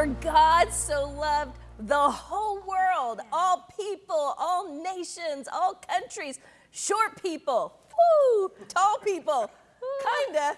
For God so loved the whole world, all people, all nations, all countries, short people, woo, tall people, kinda.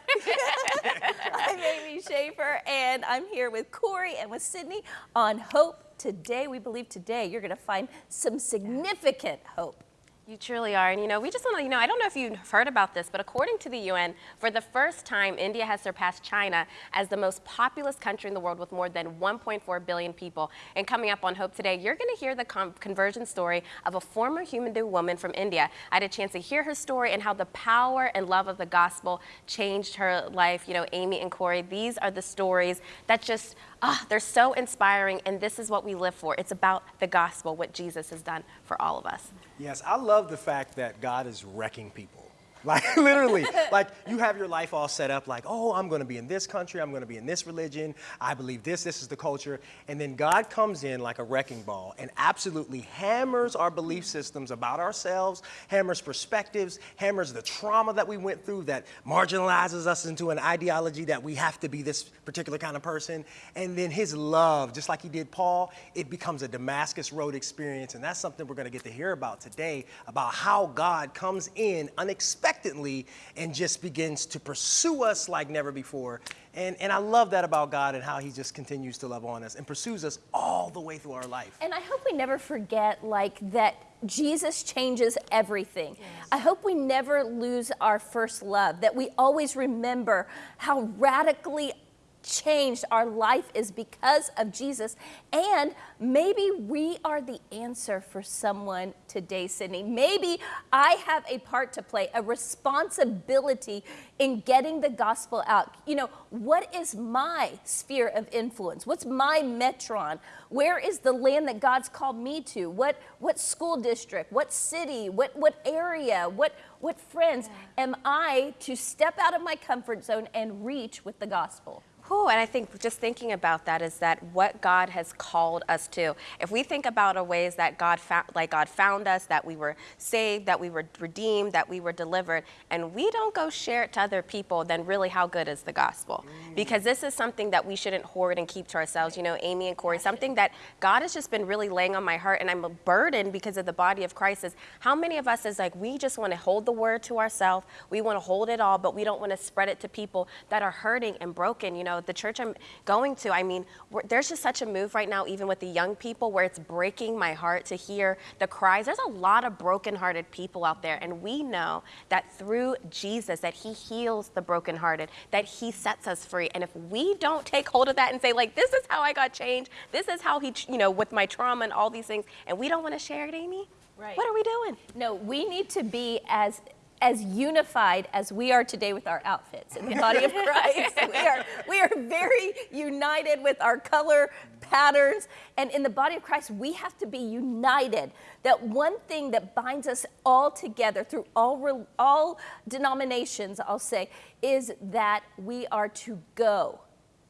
I'm Amy Schaefer, and I'm here with Corey and with Sydney on Hope Today. We believe today you're gonna find some significant hope. You truly are. And you know, we just want to, you know, I don't know if you've heard about this, but according to the UN, for the first time, India has surpassed China as the most populous country in the world with more than 1.4 billion people. And coming up on Hope Today, you're going to hear the conversion story of a former Hindu woman from India. I had a chance to hear her story and how the power and love of the gospel changed her life. You know, Amy and Corey, these are the stories that just, ah, they're so inspiring. And this is what we live for. It's about the gospel, what Jesus has done for all of us. Yes, I love the fact that God is wrecking people. Like literally, like you have your life all set up like, oh, I'm gonna be in this country, I'm gonna be in this religion, I believe this, this is the culture. And then God comes in like a wrecking ball and absolutely hammers our belief systems about ourselves, hammers perspectives, hammers the trauma that we went through that marginalizes us into an ideology that we have to be this particular kind of person. And then his love, just like he did Paul, it becomes a Damascus Road experience. And that's something we're gonna get to hear about today, about how God comes in unexpectedly expectantly and just begins to pursue us like never before. And, and I love that about God and how he just continues to love on us and pursues us all the way through our life. And I hope we never forget like that Jesus changes everything. Yes. I hope we never lose our first love, that we always remember how radically changed our life is because of Jesus. And maybe we are the answer for someone today, Sydney. Maybe I have a part to play, a responsibility in getting the gospel out. You know, what is my sphere of influence? What's my metron? Where is the land that God's called me to? What, what school district? What city? What, what area? What, what friends am I to step out of my comfort zone and reach with the gospel? Cool, and I think just thinking about that is that what God has called us to. If we think about a ways that God found, like God found us, that we were saved, that we were redeemed, that we were delivered, and we don't go share it to other people, then really how good is the gospel? Mm. Because this is something that we shouldn't hoard and keep to ourselves. You know, Amy and Corey, something that God has just been really laying on my heart, and I'm a burden because of the body of Christ. Is how many of us is like we just want to hold the word to ourselves, we want to hold it all, but we don't want to spread it to people that are hurting and broken. You know, the church I'm going to, I mean, there's just such a move right now, even with the young people, where it's breaking my heart to hear the cries. There's a lot of brokenhearted people out there, and we know that through Jesus, that He heals the brokenhearted, that He sets us free. And if we don't take hold of that and say, like, this is how I got changed, this is how He, you know, with my trauma and all these things, and we don't want to share it, Amy. Right. What are we doing? No, we need to be as as unified as we are today with our outfits in the body of Christ. we, are, we are very united with our color patterns. And in the body of Christ, we have to be united. That one thing that binds us all together through all, all denominations, I'll say, is that we are to go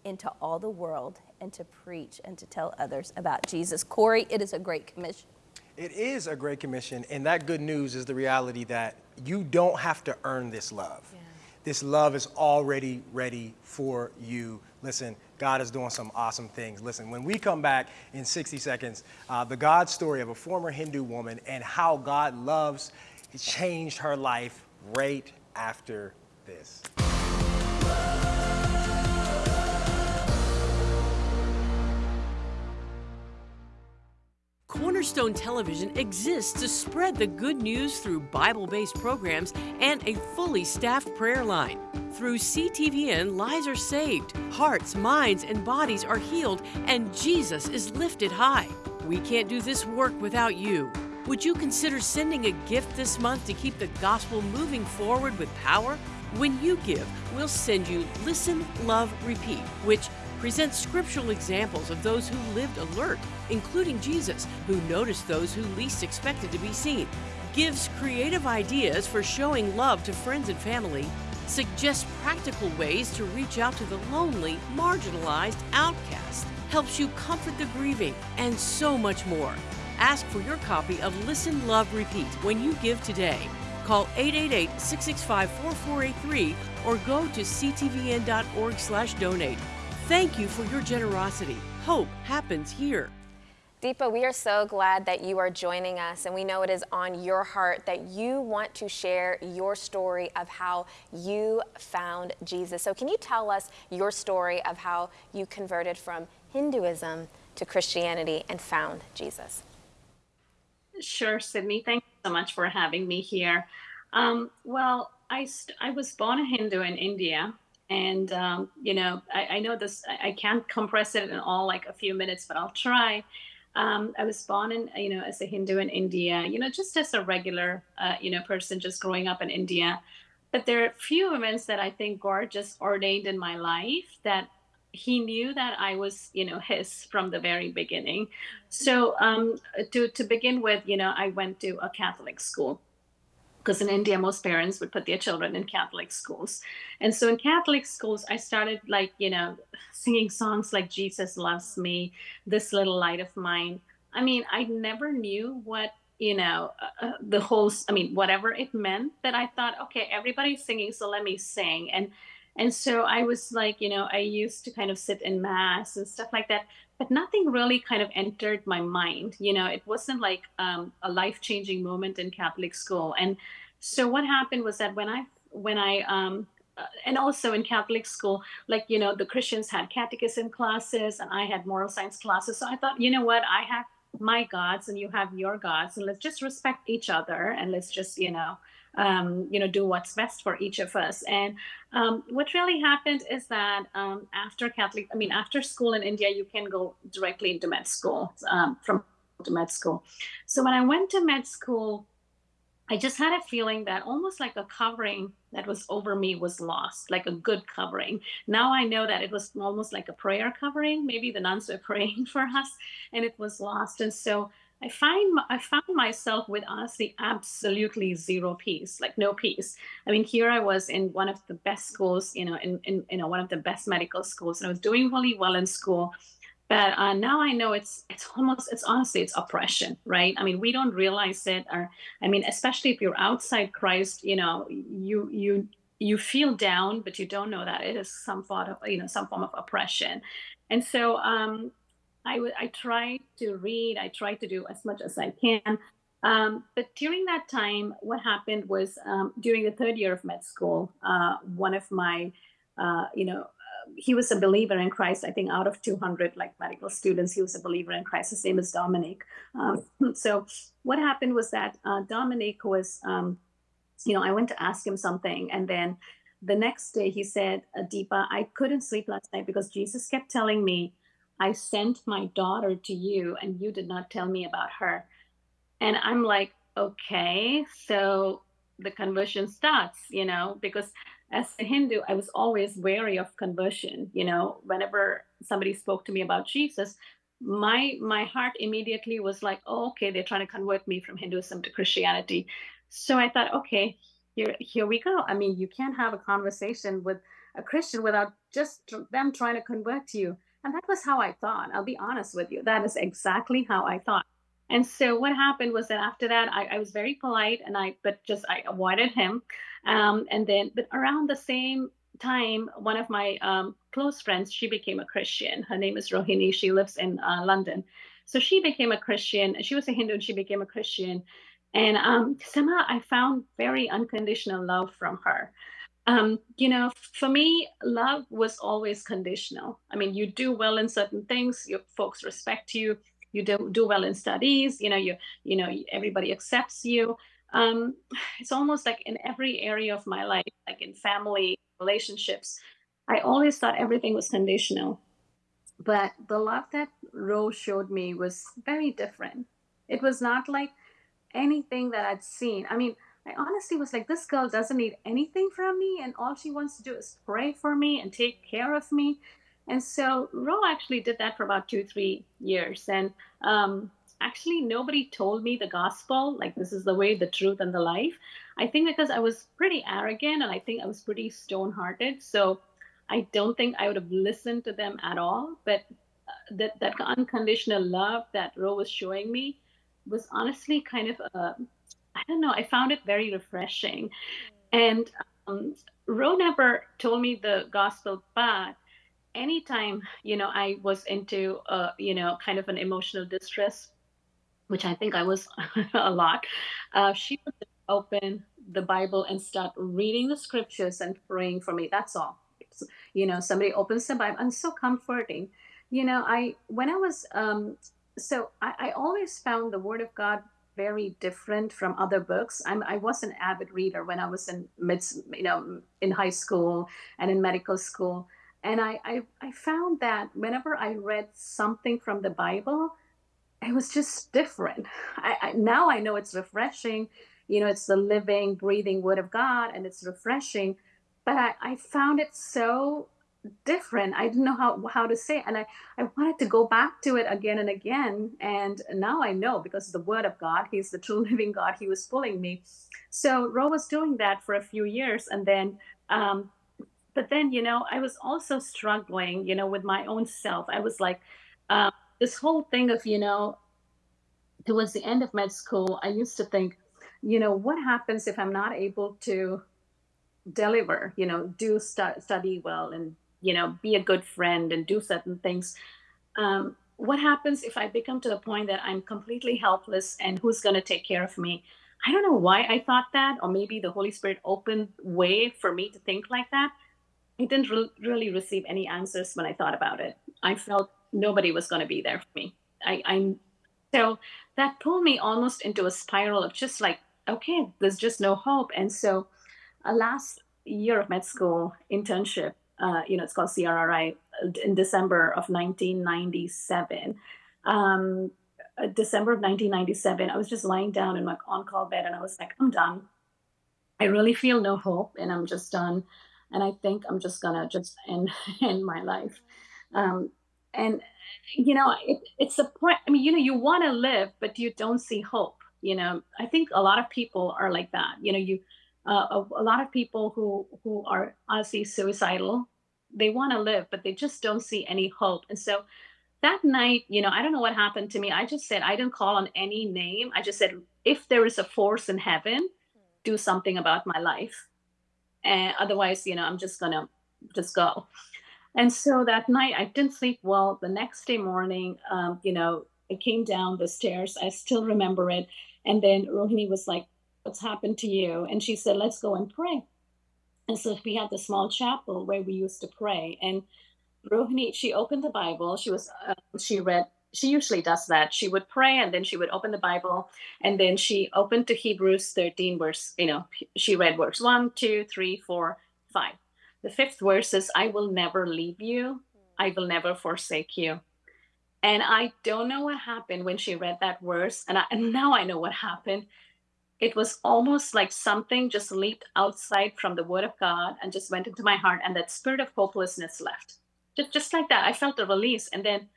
into all the world and to preach and to tell others about Jesus. Corey, it is a great commission. It is a great commission, and that good news is the reality that you don't have to earn this love. Yeah. This love is already ready for you. Listen, God is doing some awesome things. Listen, when we come back in 60 seconds, uh, the God story of a former Hindu woman and how God loves changed her life right after this. Cornerstone Television exists to spread the good news through Bible based programs and a fully staffed prayer line. Through CTVN, lives are saved, hearts, minds, and bodies are healed, and Jesus is lifted high. We can't do this work without you. Would you consider sending a gift this month to keep the gospel moving forward with power? When you give, we'll send you Listen, Love, Repeat, which presents scriptural examples of those who lived alert, including Jesus, who noticed those who least expected to be seen, gives creative ideas for showing love to friends and family, suggests practical ways to reach out to the lonely, marginalized, outcast, helps you comfort the grieving, and so much more. Ask for your copy of Listen, Love, Repeat when you give today. Call 888-665-4483 or go to ctvn.org/donate. Thank you for your generosity. Hope happens here. Deepa, we are so glad that you are joining us, and we know it is on your heart that you want to share your story of how you found Jesus. So, can you tell us your story of how you converted from Hinduism to Christianity and found Jesus? Sure, Sydney. Thank you so much for having me here. Um, well, I, st- I was born a Hindu in India. And, um, you know, I, I know this, I, can't compress it in all like a few minutes, but I'll try. Um, I was born in, you know, as a Hindu in India, you know, just as a regular, uh, you know, person just growing up in India. But there are a few events that I think God just ordained in my life that he knew that I was, you know, his from the very beginning. So um, to to begin with, you know, I went to a Catholic school because in India, most parents would put their children in Catholic schools. And so in Catholic schools, I started like, you know, singing songs like Jesus Loves Me, This Little Light of Mine. I mean, I never knew what, you know, uh, uh the whole, I mean, whatever it meant, that I thought, okay, everybody's singing, so let me sing. And and so I was like, you know, I used to kind of sit in mass and stuff like that, but nothing really kind of entered my mind. You know, it wasn't like um, a life changing moment in Catholic school. And so what happened was that when I when I um, uh, and also in Catholic school, like you know, the Christians had catechism classes and I had moral science classes. So I thought, you know what, I have my gods and you have your gods, and let's just respect each other and let's just you know um, you know, do what's best for each of us. And um, what really happened is that um, after Catholic, I mean, after school in India, you can go directly into med school um, from to med school. So when I went to med school, I just had a feeling that almost like a covering that was over me was lost, like a good covering. Now I know that it was almost like a prayer covering. Maybe the nuns were praying for us and it was lost. And so I find I found myself with honestly absolutely zero peace, like no peace. I mean, here I was in one of the best schools, you know, in, in you know one of the best medical schools, and I was doing really well in school. But uh, now I know it's it's almost it's honestly it's oppression, right? I mean, we don't realize it, or I mean, especially if you're outside Christ, you know, you you you feel down, but you don't know that it is some form of you know some form of oppression. And so um, I, w- I try to read, I try to do as much as I can. Um, but during that time, what happened was um, during the third year of med school, uh, one of my, uh, you know, uh, he was a believer in Christ. I think out of 200 like medical students, he was a believer in Christ. His name is Dominic. Um, so what happened was that uh, Dominic was, um, you know, I went to ask him something, and then the next day he said, Deepa, I couldn't sleep last night because Jesus kept telling me I sent my daughter to you and you did not tell me about her. And I'm like, okay, so the conversion starts, you know, because as a Hindu, I was always wary of conversion. You know, whenever somebody spoke to me about Jesus, my my heart immediately was like, oh, okay, they're trying to convert me from Hinduism to Christianity. So I thought, okay, here here we go. I mean, you can't have a conversation with a Christian without just them trying to convert you. And that was how I thought. I'll be honest with you. That is exactly how I thought. And so what happened was that after that, I, I was very polite and I, but just I avoided him. Um, and then, but around the same time, one of my um, close friends, she became a Christian. Her name is Rohini. She lives in uh, London. So she became a Christian. She was a Hindu and she became a Christian. And um, somehow I found very unconditional love from her um, you know, for me, love was always conditional. I mean, you do well in certain things, your folks respect you. You do do well in studies. You know, you you know everybody accepts you. Um, it's almost like in every area of my life, like in family relationships, I always thought everything was conditional. But the love that Rose showed me was very different. It was not like anything that I'd seen. I mean, I honestly was like, this girl doesn't need anything from me, and all she wants to do is pray for me and take care of me. And so Ro actually did that for about two, three years. And um, actually, nobody told me the gospel, like this is the way, the truth, and the life. I think because I was pretty arrogant and I think I was pretty stone hearted. So I don't think I would have listened to them at all. But uh, that, that unconditional love that Ro was showing me was honestly kind of a I don't know, I found it very refreshing. And um, Ro never told me the gospel, but anytime you know I was into uh, you know kind of an emotional distress, which I think I was a lot, uh, she would open the Bible and start reading the scriptures and praying for me. That's all. It's, you know, somebody opens the Bible and so comforting. You know, I when I was um, so I, I always found the Word of God very different from other books. I'm, I was an avid reader when I was in mid, you know, in high school and in medical school, and I, I, I found that whenever I read something from the Bible, it was just different. I, I now I know it's refreshing. You know, it's the living, breathing Word of God, and it's refreshing. But I, I found it so different. I didn't know how how to say it. and I I wanted to go back to it again and again. And now I know because the Word of God, He's the true living God. He was pulling me. So Ro was doing that for a few years, and then. Um, but then, you know, I was also struggling, you know, with my own self. I was like, um, this whole thing of, you know, towards the end of med school, I used to think, you know, what happens if I'm not able to deliver, you know, do stu- study well and you know, be a good friend and do certain things. Um, what happens if I become to the point that I'm completely helpless and who's going to take care of me? I don't know why I thought that, or maybe the Holy Spirit opened way for me to think like that. I didn't re- really receive any answers when I thought about it. I felt nobody was going to be there for me. I, I'm so that pulled me almost into a spiral of just like, okay, there's just no hope. And so, a last year of med school internship, uh, you know, it's called CRRI uh, in December of 1997. Um, uh, December of 1997, I was just lying down in my on-call bed and I was like, I'm done. I really feel no hope and I'm just done. And I think I'm just gonna just end, end my life. Um, and you know, it, it's a point. I mean, you know, you want to live, but you don't see hope. You know, I think a lot of people are like that. You know, you uh, a, a, lot of people who who are honestly suicidal they want to live but they just don't see any hope. And so that night you know i don't know what happened to me. I just said i didn't call on any name. I just said if there is a force in heaven do something about my life. And otherwise you know i'm just gonna just go. And so that night i didn't sleep well. The next day morning um, you know i came down the stairs. I still remember it. And then rohini was like what's happened to you and she said let's go and pray and so we had the small chapel where we used to pray. And Rohini, she opened the Bible. She was, uh, she read, she usually does that. She would pray and then she would open the Bible and then she opened to Hebrews 13, verse, you know, she read verse one, two, three, four, five. The fifth verse is, I will never leave you. I will never forsake you. And I don't know what happened when she read that verse. And, I, and now I know what happened it was almost like something just leaped outside from the word of God and just went into my heart, and that spirit of hopelessness left. Just, just like that, I felt a release. And then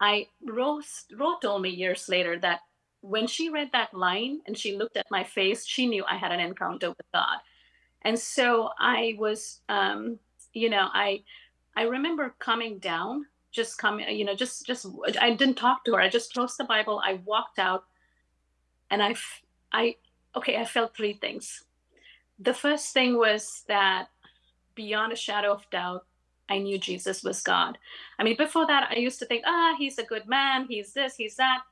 I Rose, Rose told me years later that when she read that line and she looked at my face, she knew I had an encounter with God. And so I was, um, you know, I I remember coming down, just coming, you know, just just I didn't talk to her. I just closed the Bible. I walked out, and I I okay, I felt three things. The first thing was that beyond a shadow of doubt, I knew Jesus was God. I mean, before that, I used to think, ah, he's a good man, he's this, he's that,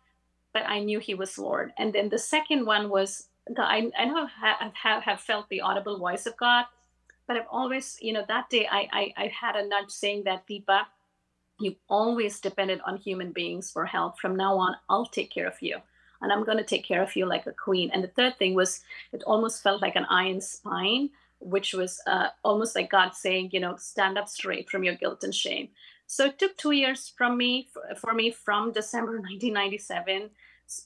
but I knew he was Lord. And then the second one was, I, I know I have, have felt the audible voice of God, but I've always, you know, that day I, I, I had a nudge saying that, Deepa, you've always depended on human beings for help. From now on, I'll take care of you and I'm going to take care of you like a queen. And the third thing was, it almost felt like an iron spine, which was uh, almost like God saying, you know, stand up straight from your guilt and shame. So it took two years from me, for me, from December 1997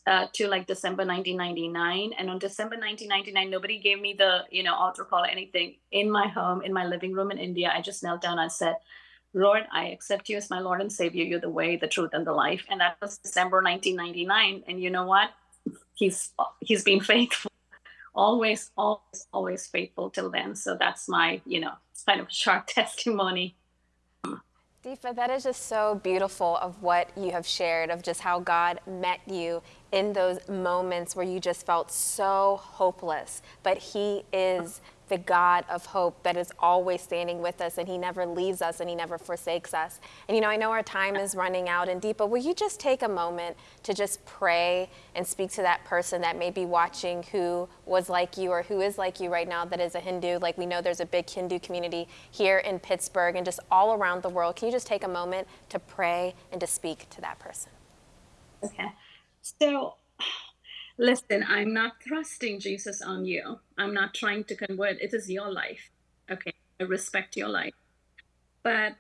uh, to like December 1999. And on December 1999, nobody gave me the, you know, altar call or anything in my home, in my living room in India. I just knelt down and said, Lord, I accept you as my Lord and Savior. You're the way, the truth, and the life. And that was December 1999. And you know what? He's he's been faithful, always, always, always faithful till then. So that's my, you know, kind of short testimony. Deepa, that is just so beautiful of what you have shared, of just how God met you in those moments where you just felt so hopeless. But He is the God of hope that is always standing with us and he never leaves us and he never forsakes us. And you know, I know our time is running out and deep, but will you just take a moment to just pray and speak to that person that may be watching who was like you or who is like you right now that is a Hindu? Like we know there's a big Hindu community here in Pittsburgh and just all around the world. Can you just take a moment to pray and to speak to that person? Okay. So, listen, I'm not thrusting Jesus on you. I'm not trying to convert. It is your life. Okay. I respect your life. But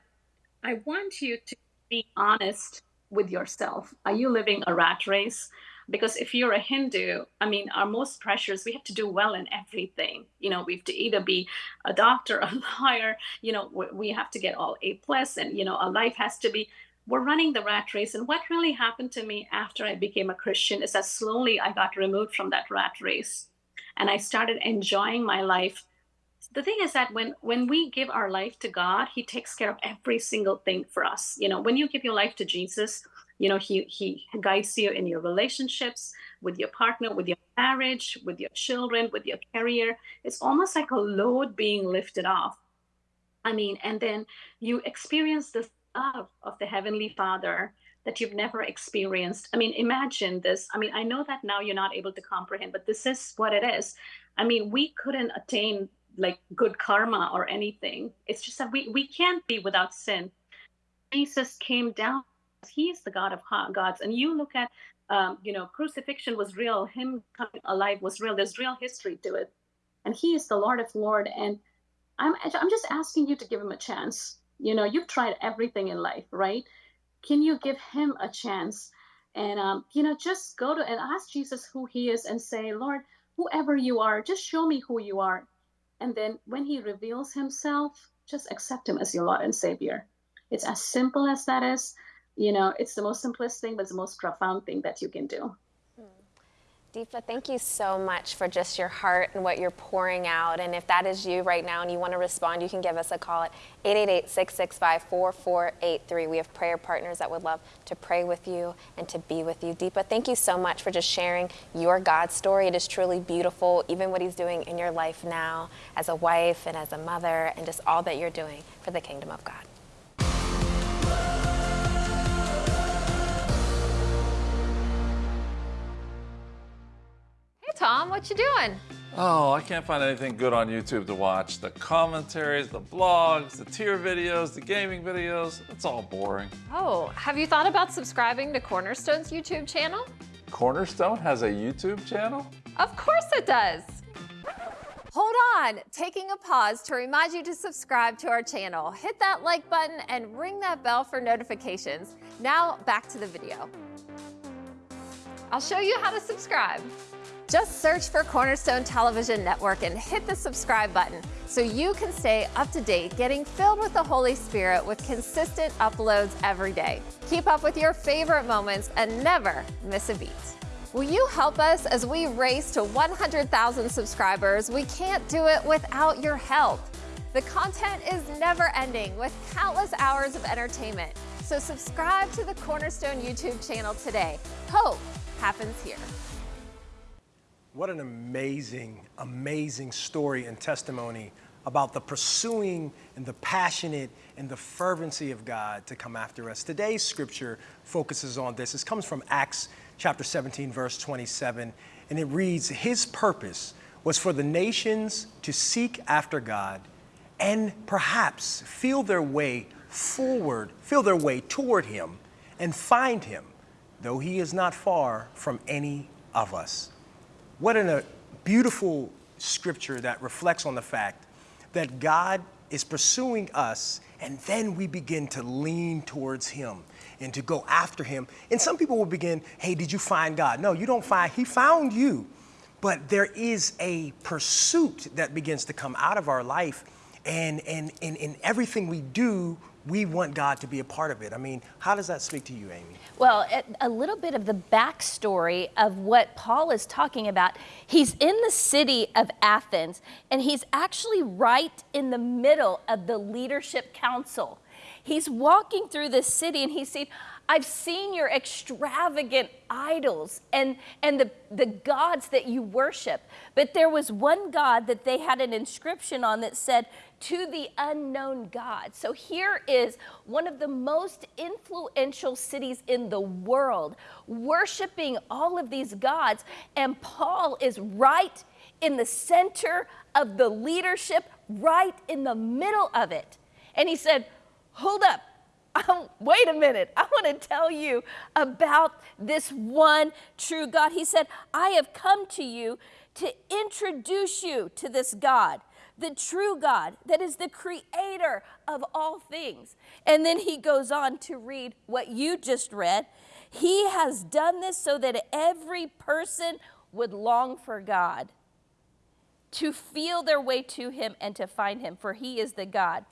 I want you to be honest with yourself. Are you living a rat race? Because if you're a Hindu, I mean, our most pressures, we have to do well in everything. You know, we have to either be a doctor, a lawyer, you know, we have to get all A plus and, you know, our life has to be we're running the rat race. And what really happened to me after I became a Christian is that slowly I got removed from that rat race and I started enjoying my life. The thing is that when when we give our life to God, He takes care of every single thing for us. You know, when you give your life to Jesus, you know, He He guides you in your relationships with your partner, with your marriage, with your children, with your career. It's almost like a load being lifted off. I mean, and then you experience the love of the Heavenly Father that you've never experienced. I mean, imagine this. I mean, I know that now you're not able to comprehend, but this is what it is. I mean, we couldn't attain like good karma or anything. It's just that we, we can't be without sin. Jesus came down. He is the God of gods. And you look at, um, you know, crucifixion was real. Him coming alive was real. There's real history to it. And he is the Lord of Lord. And I'm, I'm just asking you to give him a chance you know you've tried everything in life right? Can you give him a chance? And um, you know just go to and ask jesus who he is and say lord whoever you are just show me who you are. And then when he reveals himself just accept him as your lord and savior. It's as simple as that is. You know it's the most simplest thing but it's the most profound thing that you can do Deepa, thank you so much for just your heart and what you're pouring out. And if that is you right now and you want to respond, you can give us a call at 888 665 4483. We have prayer partners that would love to pray with you and to be with you. Deepa, thank you so much for just sharing your God story. It is truly beautiful, even what He's doing in your life now as a wife and as a mother, and just all that you're doing for the kingdom of God. Tom. What you doing? Oh, I can't find anything good on YouTube to watch. The commentaries, the blogs, the tier videos, the gaming videos, it's all boring. Oh, have you thought about subscribing to Cornerstone's YouTube channel? Cornerstone has a YouTube channel? Of course it does. Hold on, taking a pause to remind you to subscribe to our channel. Hit that like button and ring that bell for notifications. Now back to the video. I'll show you how to subscribe. Just search for Cornerstone Television Network and hit the subscribe button so you can stay up to date, getting filled with the Holy Spirit with consistent uploads every day. Keep up with your favorite moments and never miss a beat. Will you help us as we race to 100,000 subscribers? We can't do it without your help. The content is never ending with countless hours of entertainment. So subscribe to the Cornerstone YouTube channel today. Hope happens here. What an amazing, amazing story and testimony about the pursuing and the passionate and the fervency of God to come after us. Today's scripture focuses on this. This comes from Acts chapter 17, verse 27, and it reads His purpose was for the nations to seek after God and perhaps feel their way forward, feel their way toward Him and find Him, though He is not far from any of us. What a beautiful scripture that reflects on the fact that God is pursuing us and then we begin to lean towards him and to go after him. And some people will begin, hey, did you find God? No, you don't find, he found you. But there is a pursuit that begins to come out of our life. And, and, and in everything we do, we want God to be a part of it. I mean, how does that speak to you, Amy? Well, a little bit of the backstory of what Paul is talking about. He's in the city of Athens, and he's actually right in the middle of the leadership council. He's walking through this city and he's saying, I've seen your extravagant idols and, and the, the gods that you worship. But there was one God that they had an inscription on that said, to the unknown God. So here is one of the most influential cities in the world, worshiping all of these gods. And Paul is right in the center of the leadership, right in the middle of it. And he said, Hold up. Oh, wait a minute. I want to tell you about this one true God. He said, I have come to you to introduce you to this God, the true God that is the creator of all things. And then he goes on to read what you just read. He has done this so that every person would long for God, to feel their way to him and to find him, for he is the God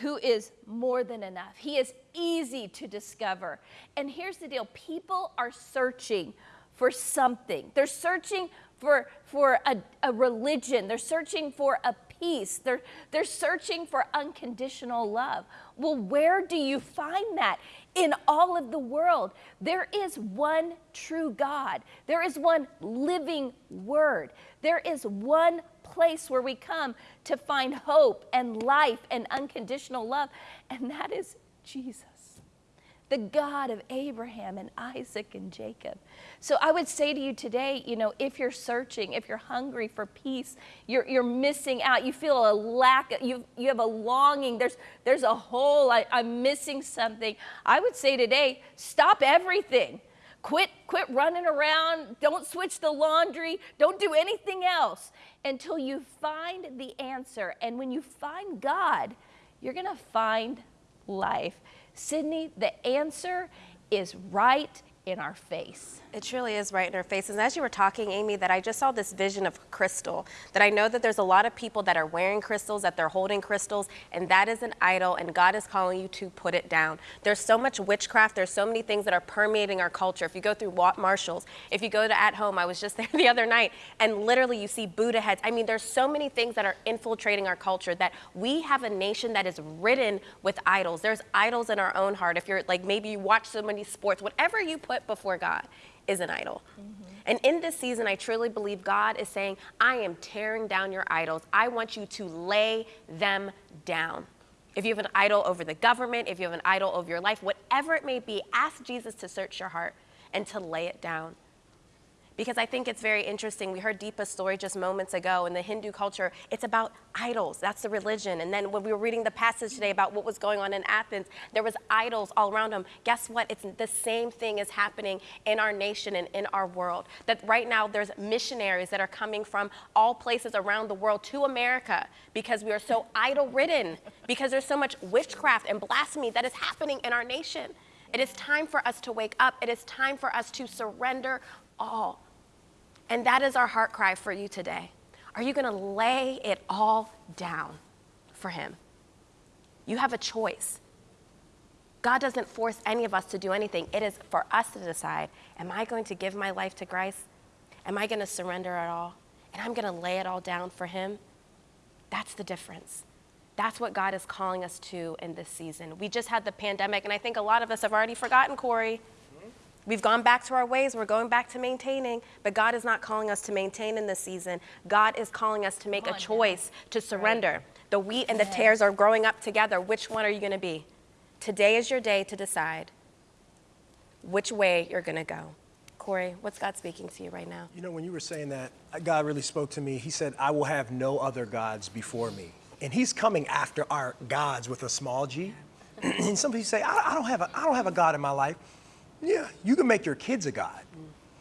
who is more than enough. He is easy to discover. And here's the deal people are searching for something, they're searching for, for a, a religion, they're searching for a peace, they're, they're searching for unconditional love. Well, where do you find that? In all of the world, there is one true God. There is one living word. There is one place where we come to find hope and life and unconditional love, and that is Jesus the God of Abraham and Isaac and Jacob. So I would say to you today, you know, if you're searching, if you're hungry for peace, you're, you're missing out, you feel a lack, you, you have a longing, there's, there's a hole, I, I'm missing something. I would say today, stop everything. Quit, quit running around. Don't switch the laundry. Don't do anything else until you find the answer. And when you find God, you're going to find life. Sydney, the answer is right in our face. It truly is right in our faces. And as you were talking, Amy, that I just saw this vision of crystal, that I know that there's a lot of people that are wearing crystals, that they're holding crystals, and that is an idol, and God is calling you to put it down. There's so much witchcraft, there's so many things that are permeating our culture. If you go through Marshalls, if you go to At Home, I was just there the other night, and literally you see Buddha heads. I mean, there's so many things that are infiltrating our culture that we have a nation that is ridden with idols. There's idols in our own heart. If you're like, maybe you watch so many sports, whatever you put before God is an idol. And in this season, I truly believe God is saying, I am tearing down your idols. I want you to lay them down. If you have an idol over the government, if you have an idol over your life, whatever it may be, ask Jesus to search your heart and to lay it down because I think it's very interesting. We heard Deepa's story just moments ago. In the Hindu culture, it's about idols. That's the religion. And then when we were reading the passage today about what was going on in Athens, there was idols all around them. Guess what? It's the same thing is happening in our nation and in our world. That right now there's missionaries that are coming from all places around the world to America because we are so idol ridden, because there's so much witchcraft and blasphemy that is happening in our nation. It is time for us to wake up. It is time for us to surrender all and that is our heart cry for you today. Are you going to lay it all down for Him? You have a choice. God doesn't force any of us to do anything. It is for us to decide Am I going to give my life to Christ? Am I going to surrender it all? And I'm going to lay it all down for Him? That's the difference. That's what God is calling us to in this season. We just had the pandemic, and I think a lot of us have already forgotten, Corey. We've gone back to our ways. We're going back to maintaining, but God is not calling us to maintain in this season. God is calling us to make a choice now. to surrender. Right. The wheat and the tares are growing up together. Which one are you going to be? Today is your day to decide which way you're going to go. Corey, what's God speaking to you right now? You know, when you were saying that, uh, God really spoke to me. He said, I will have no other gods before me. And He's coming after our gods with a small g. and some people say, I, I, don't have a, I don't have a God in my life. Yeah, you can make your kids a God.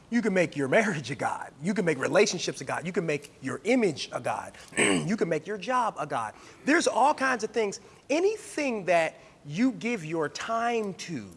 You can make your marriage a God. You can make relationships a God. You can make your image a God. you can make your job a God. There's all kinds of things. Anything that you give your time to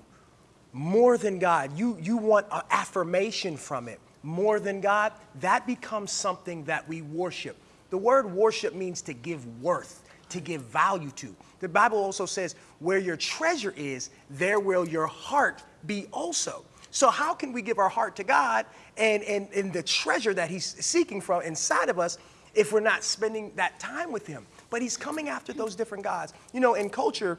more than God, you, you want an affirmation from it more than God, that becomes something that we worship. The word worship means to give worth, to give value to. The Bible also says, where your treasure is, there will your heart be also. So how can we give our heart to God and, and, and the treasure that he's seeking from inside of us if we're not spending that time with him? But he's coming after those different gods. You know, in culture,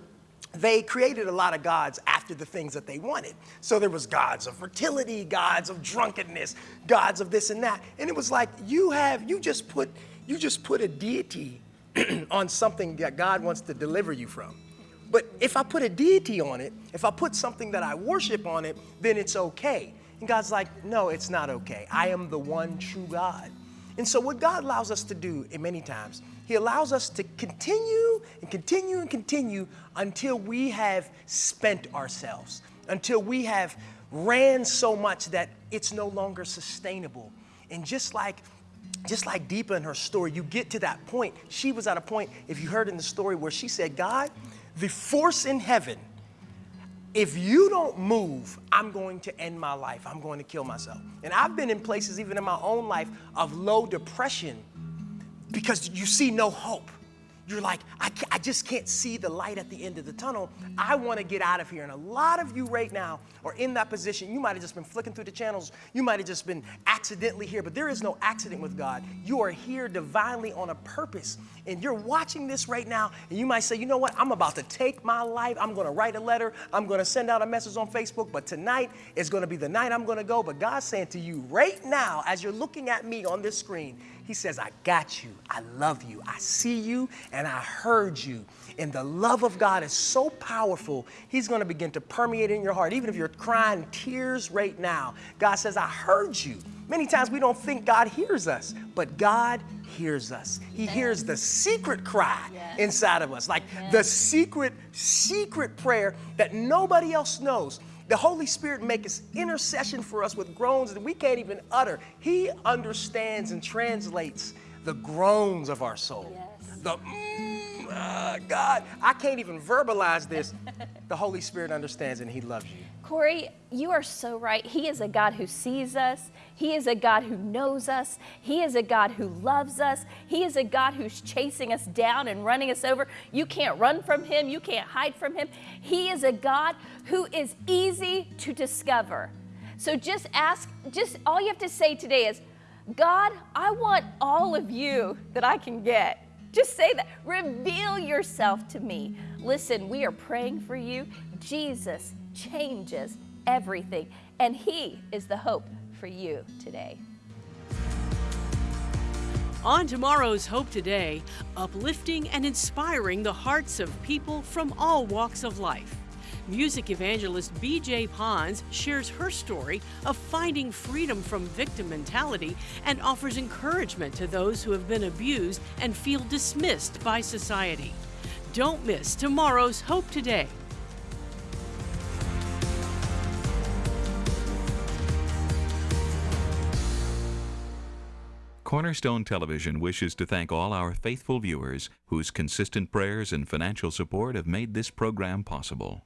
they created a lot of gods after the things that they wanted. So there was gods of fertility, gods of drunkenness, gods of this and that. And it was like you have you just put you just put a deity on something that God wants to deliver you from. But if I put a deity on it, if I put something that I worship on it, then it's okay. And God's like, no, it's not okay. I am the one true God. And so what God allows us to do in many times, he allows us to continue and continue and continue until we have spent ourselves, until we have ran so much that it's no longer sustainable. And just like just like Deepa in her story, you get to that point. She was at a point, if you heard in the story, where she said, God, the force in heaven, if you don't move, I'm going to end my life. I'm going to kill myself. And I've been in places, even in my own life, of low depression because you see no hope. You're like, I, I just can't see the light at the end of the tunnel. I want to get out of here. And a lot of you right now are in that position. You might have just been flicking through the channels. You might have just been accidentally here, but there is no accident with God. You are here divinely on a purpose. And you're watching this right now, and you might say, you know what? I'm about to take my life. I'm going to write a letter. I'm going to send out a message on Facebook, but tonight is going to be the night I'm going to go. But God's saying to you right now, as you're looking at me on this screen, he says, I got you. I love you. I see you and I heard you. And the love of God is so powerful, He's going to begin to permeate in your heart. Even if you're crying tears right now, God says, I heard you. Many times we don't think God hears us, but God hears us. He hears the secret cry yes. inside of us, like yes. the secret, secret prayer that nobody else knows. The Holy Spirit makes intercession for us with groans that we can't even utter. He understands and translates the groans of our soul. Yes. The mm, uh, God, I can't even verbalize this. the Holy Spirit understands and He loves you. Corey, you are so right. He is a God who sees us. He is a God who knows us. He is a God who loves us. He is a God who's chasing us down and running us over. You can't run from Him. You can't hide from Him. He is a God who is easy to discover. So just ask, just all you have to say today is, God, I want all of you that I can get. Just say that. Reveal yourself to me. Listen, we are praying for you. Jesus changes everything, and He is the hope for you today. On tomorrow's Hope Today, uplifting and inspiring the hearts of people from all walks of life. Music evangelist BJ Pons shares her story of finding freedom from victim mentality and offers encouragement to those who have been abused and feel dismissed by society. Don't miss tomorrow's Hope Today Cornerstone Television wishes to thank all our faithful viewers whose consistent prayers and financial support have made this program possible.